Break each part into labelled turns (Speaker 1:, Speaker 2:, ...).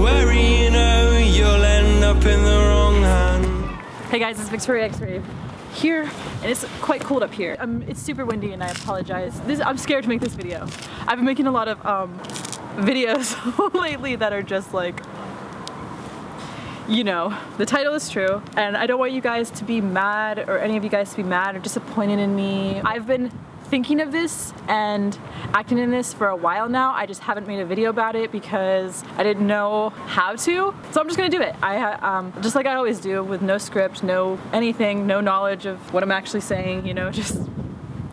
Speaker 1: worry, you know, you'll end up in the wrong hand.
Speaker 2: Hey guys, it's Victoria X-Ray here, and it's quite cold up here. Um, it's super windy, and I apologize. This, I'm scared to make this video. I've been making a lot of um, videos lately that are just like, you know, the title is true, and I don't want you guys to be mad, or any of you guys to be mad or disappointed in me. I've been thinking of this and acting in this for a while now. I just haven't made a video about it because I didn't know how to. So I'm just gonna do it. I um, Just like I always do with no script, no anything, no knowledge of what I'm actually saying, you know, just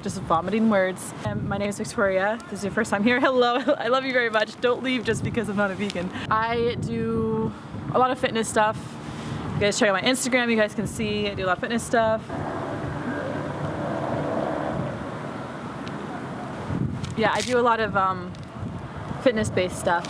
Speaker 2: just vomiting words. And my name is Victoria. This is your first time here. Hello, I love you very much. Don't leave just because I'm not a vegan. I do a lot of fitness stuff. You guys check out my Instagram, you guys can see I do a lot of fitness stuff. Yeah, I do a lot of um, fitness-based stuff.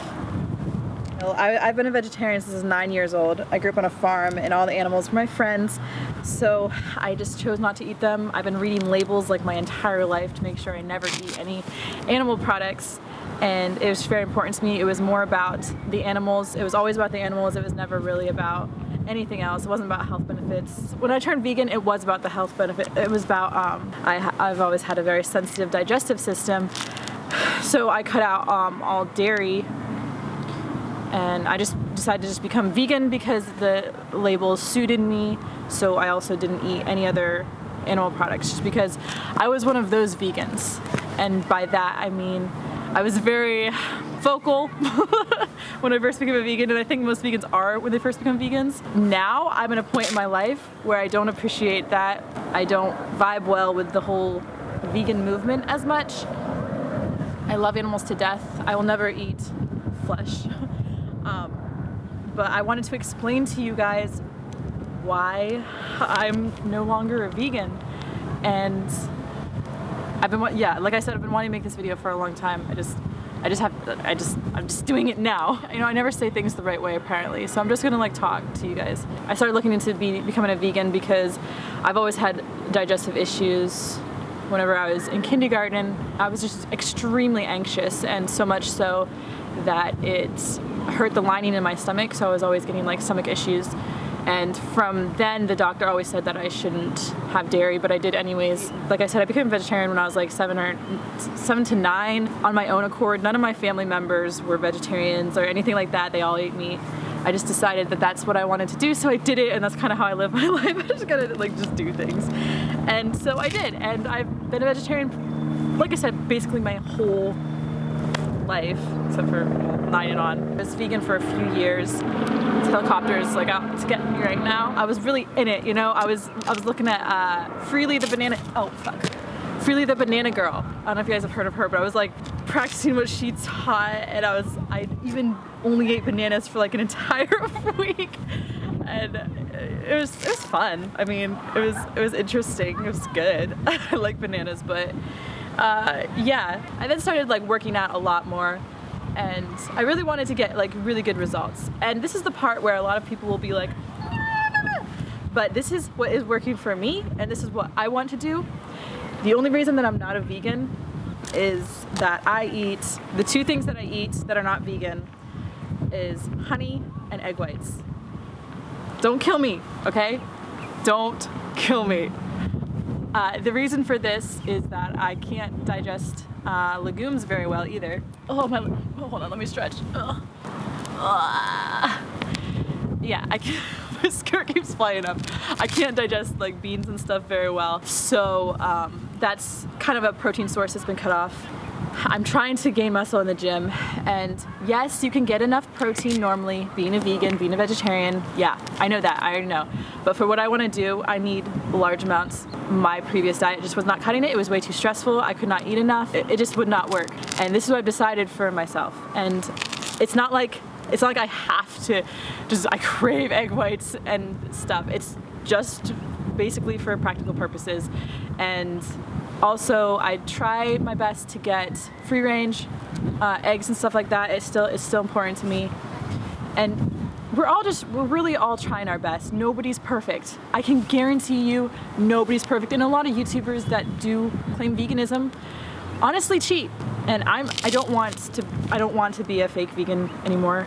Speaker 2: I, have been a vegetarian since I was nine years old. I grew up on a farm and all the animals were my friends, so I just chose not to eat them. I've been reading labels like my entire life to make sure I never eat any animal products and it was very important to me. It was more about the animals. It was always about the animals. It was never really about anything else. It wasn't about health benefits. When I turned vegan, it was about the health benefit. It was about, um, I, I've always had a very sensitive digestive system, so I cut out um, all dairy and I just decided to just become vegan because the label suited me so I also didn't eat any other animal products just because I was one of those vegans and by that I mean I was very vocal when I first became a vegan and I think most vegans are when they first become vegans. Now I'm at a point in my life where I don't appreciate that. I don't vibe well with the whole vegan movement as much. I love animals to death. I will never eat flesh. um, but I wanted to explain to you guys why I'm no longer a vegan and I've been, yeah, like I said, I've been wanting to make this video for a long time. I just, I just have, I just, I'm just doing it now. You know, I never say things the right way apparently, so I'm just gonna like talk to you guys. I started looking into be, becoming a vegan because I've always had digestive issues whenever I was in kindergarten. I was just extremely anxious and so much so that it hurt the lining in my stomach, so I was always getting like stomach issues. And from then, the doctor always said that I shouldn't have dairy, but I did anyways. Like I said, I became a vegetarian when I was like seven or seven to nine on my own accord. None of my family members were vegetarians or anything like that. They all ate meat. I just decided that that's what I wanted to do, so I did it, and that's kind of how I live my life. I just gotta like just do things, and so I did, and I've been a vegetarian, like I said, basically my whole life, except for nine and on. I was vegan for a few years. Helicopters like out to get me right now. I was really in it, you know. I was I was looking at uh, Freelee the banana. Oh fuck. Freelee the banana girl. I don't know if you guys have heard of her, but I was like practicing what she taught, and I was I even only ate bananas for like an entire week, and it was it was fun. I mean, it was it was interesting. It was good. I like bananas, but uh, yeah, I then started like working out a lot more and I really wanted to get like really good results. And this is the part where a lot of people will be like, but this is what is working for me and this is what I want to do. The only reason that I'm not a vegan is that I eat, the two things that I eat that are not vegan is honey and egg whites. Don't kill me, okay? Don't kill me. Uh, the reason for this is that I can't digest uh, legumes very well either. Oh my, oh, hold on, let me stretch. Uh, yeah, I can't, my skirt keeps flying up. I can't digest like beans and stuff very well. So um, that's kind of a protein source that's been cut off. I'm trying to gain muscle in the gym and yes you can get enough protein normally being a vegan being a vegetarian yeah I know that I already know. But for what I want to do I need large amounts. My previous diet just was not cutting it it was way too stressful I could not eat enough it, it just would not work. And this is what I've decided for myself and it's not like it's not like I have to just I crave egg whites and stuff. It's just basically for practical purposes and also, I try my best to get free range uh, eggs and stuff like that. It's still it's still important to me. And we're all just we're really all trying our best. Nobody's perfect. I can guarantee you nobody's perfect. And a lot of YouTubers that do claim veganism honestly cheat. And I'm I don't want to I don't want to be a fake vegan anymore.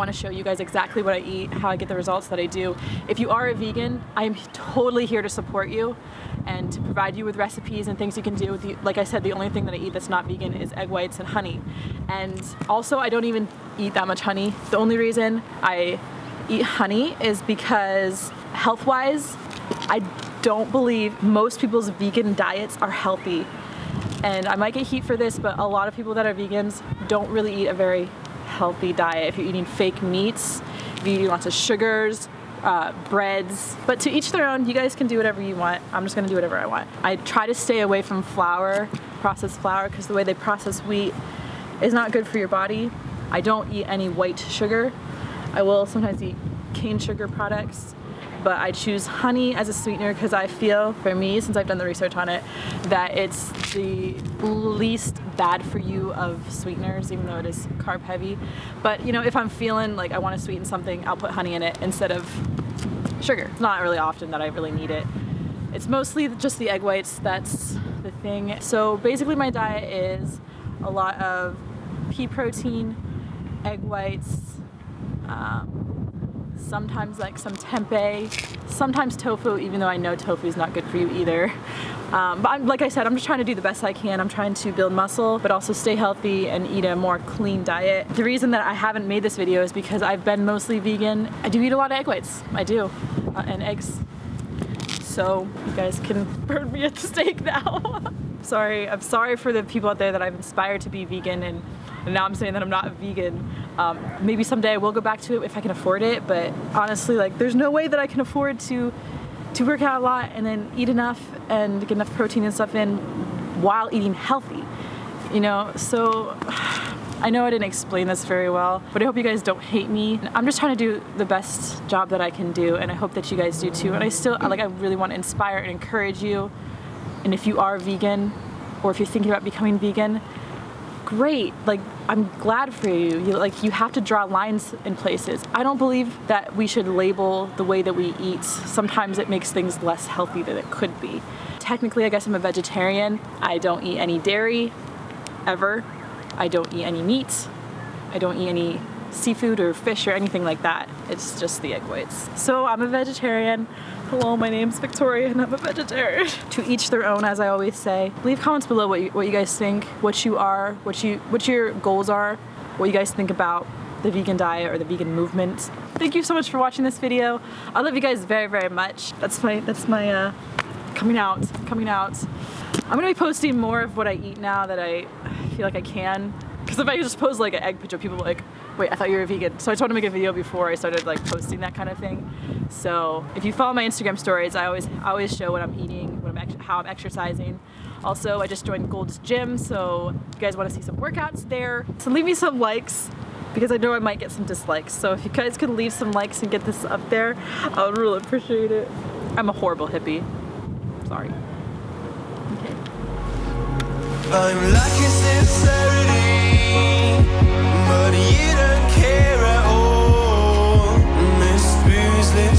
Speaker 2: Want to show you guys exactly what I eat, how I get the results that I do. If you are a vegan, I am totally here to support you and to provide you with recipes and things you can do. The, like I said, the only thing that I eat that's not vegan is egg whites and honey. And also, I don't even eat that much honey. The only reason I eat honey is because health-wise, I don't believe most people's vegan diets are healthy. And I might get heat for this, but a lot of people that are vegans don't really eat a very healthy diet. If you're eating fake meats, if you're eating lots of sugars, uh, breads, but to each their own, you guys can do whatever you want. I'm just gonna do whatever I want. I try to stay away from flour, processed flour, because the way they process wheat is not good for your body. I don't eat any white sugar. I will sometimes eat cane sugar products, but I choose honey as a sweetener because I feel, for me, since I've done the research on it, that it's the least bad for you of sweeteners, even though it is carb heavy. But you know, if I'm feeling like I want to sweeten something, I'll put honey in it instead of sugar. It's not really often that I really need it. It's mostly just the egg whites, that's the thing. So basically my diet is a lot of pea protein, egg whites, um, sometimes like some tempeh, sometimes tofu, even though I know tofu is not good for you either. Um, but I'm, like I said, I'm just trying to do the best I can. I'm trying to build muscle, but also stay healthy and eat a more clean diet. The reason that I haven't made this video is because I've been mostly vegan. I do eat a lot of egg whites, I do, uh, and eggs. So you guys can burn me at the stake now. sorry, I'm sorry for the people out there that I've inspired to be vegan and, and now I'm saying that I'm not vegan. Um, maybe someday I will go back to it if I can afford it, but honestly, like, there's no way that I can afford to to work out a lot and then eat enough and get enough protein and stuff in while eating healthy. You know, so I know I didn't explain this very well, but I hope you guys don't hate me. I'm just trying to do the best job that I can do, and I hope that you guys do too. And I still, like, I really want to inspire and encourage you. And if you are vegan, or if you're thinking about becoming vegan, great. Like, I'm glad for you. you. Like, you have to draw lines in places. I don't believe that we should label the way that we eat. Sometimes it makes things less healthy than it could be. Technically, I guess I'm a vegetarian. I don't eat any dairy, ever. I don't eat any meat. I don't eat any seafood or fish or anything like that. It's just the egg whites. So I'm a vegetarian. Hello, my name's Victoria and I'm a vegetarian. to each their own, as I always say. Leave comments below what you, what you guys think, what you are, what you what your goals are, what you guys think about the vegan diet or the vegan movement. Thank you so much for watching this video. I love you guys very, very much. That's my, that's my, uh, coming out, coming out. I'm gonna be posting more of what I eat now that I feel like I can. Because if I just post like an egg picture, people like, wait, I thought you were a vegan. So I want to make a video before I started like posting that kind of thing. So if you follow my Instagram stories, I always I always show what I'm eating, what I'm how I'm exercising. Also, I just joined Gold's Gym, so if you guys want to see some workouts there. So leave me some likes because I know I might get some dislikes. So if you guys could leave some likes and get this up there, I would really appreciate it. I'm a horrible hippie. Sorry.
Speaker 1: I'm lacking sincerity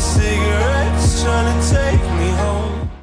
Speaker 1: cigarettes trying to take